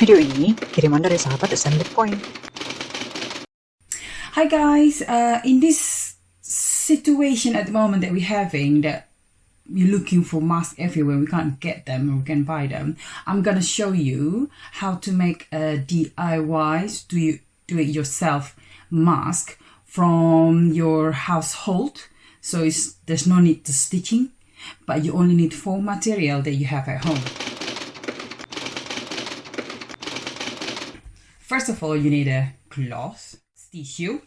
Video ini kiriman dari sahabat Assembly Point. Hi guys, uh, in this situation at the moment that we're having that we're looking for masks everywhere, we can't get them or we can buy them. I'm gonna show you how to make a DIY, do you do it yourself mask from your household. So it's, there's no need to stitching, but you only need four material that you have at home. First of all, you need a cloth, tissue,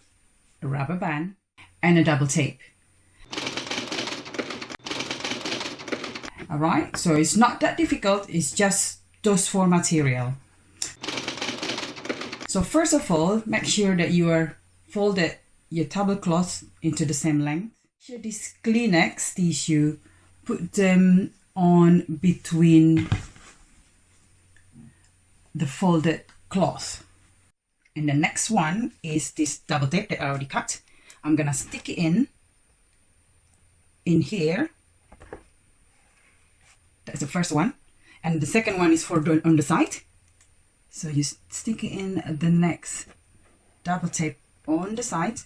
a rubber band, and a double tape. Alright, so it's not that difficult, it's just those four material. So first of all, make sure that you are folded your tablecloth into the same length. Sure this Kleenex tissue, put them on between the folded cloth. And the next one is this double tape that I already cut. I'm gonna stick it in, in here. That's the first one. And the second one is for the, on the side. So you stick it in the next double tape on the side.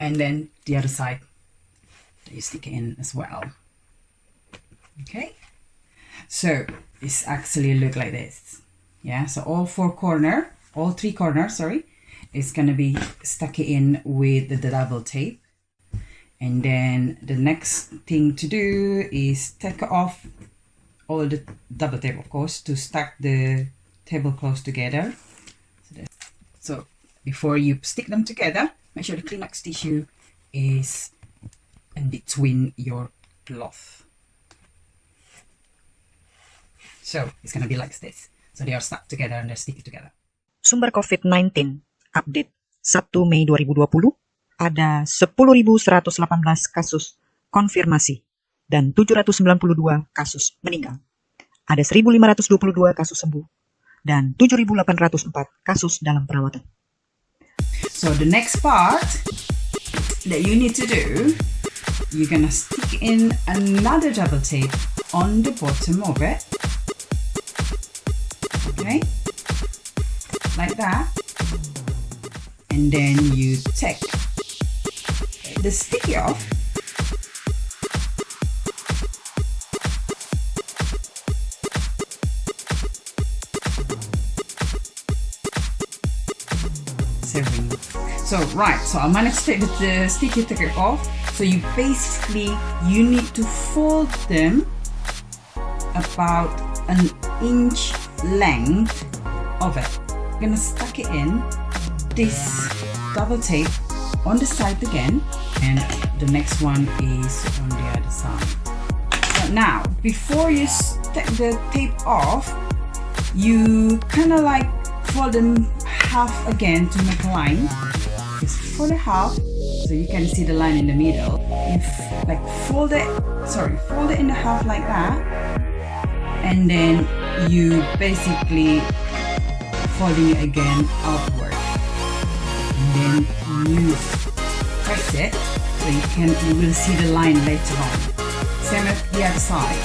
And then the other side you stick it in as well. Okay. So it's actually look like this yeah so all four corner all three corners sorry is gonna be stuck in with the double tape. And then the next thing to do is take off all the double tape of course to stack the tablecloths together. So, so before you stick them together make sure the Kleenex tissue is in between your cloth. So it's gonna be like this So they are stuck together and they're sticky together. Sumber COVID-19 update 1 Mei 2020 ada 10.118 kasus konfirmasi dan 792 kasus meninggal. Ada 1.522 kasus sembuh dan 7.804 kasus dalam perawatan. So the next part that you need to do, you're gonna stick in another double tape on the bottom of it okay like that. And then you take the sticky off. So right so i'm gonna take the sticky take off. So you basically you need to fold them about an inch length of it. I'm gonna stuck it in this double tape on the side again and the next one is on the other side. So now, before you take the tape off, you kind of like fold them half again to make a line. Just fold it half so you can see the line in the middle. You like fold it, sorry, fold it in the half like that and then you basically folding it again outward and then you press it so you can you will see the line later on. Same as the other side.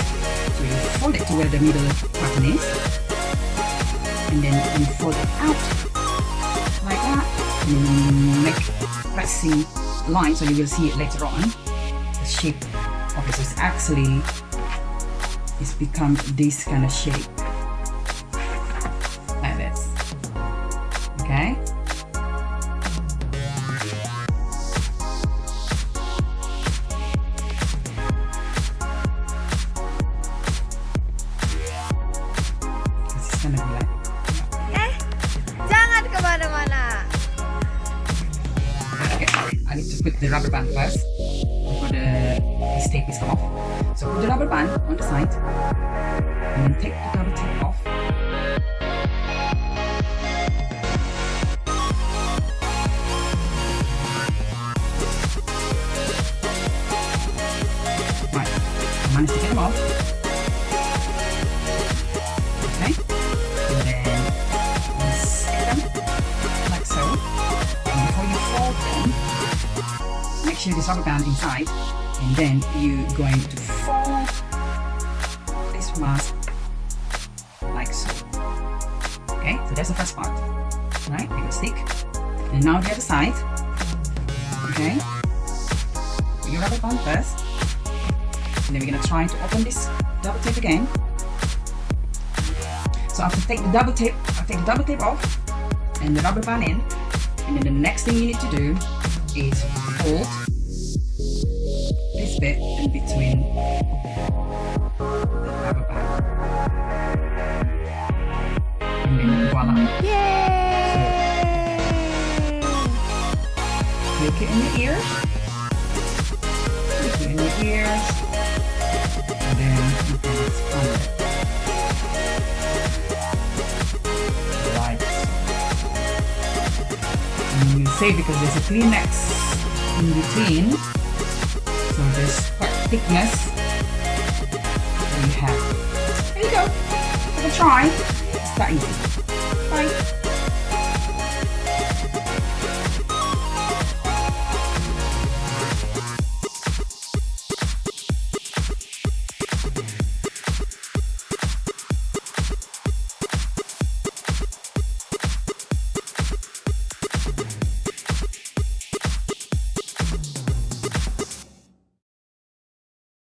So you fold it to where the middle pattern is. And then you fold it out like that. And make pressing line so you will see it later on. The shape of it is actually it's become this kind of shape Put the rubber band first. Before the uh, this tape is come off. So put the rubber band on the side. And take the double tape make sure this rubber band inside, and then you're going to fold this mask like so Okay, so that's the first part. Right, take a stick. And now the other side. Okay. Put your rubber band first. And then we're gonna try to open this double tape again. So I have to take the double tape, I take the double tape off and the rubber band in. And then the next thing you need to do is fold bit in between the rubber band. And then voila. Yay! Click it in the ears. Click it in the ears. And then you can expand it. Like And you say because there's a Kleenex in between. There's quite thickness. There you have. There you go. Have a try. It's that easy. Bye.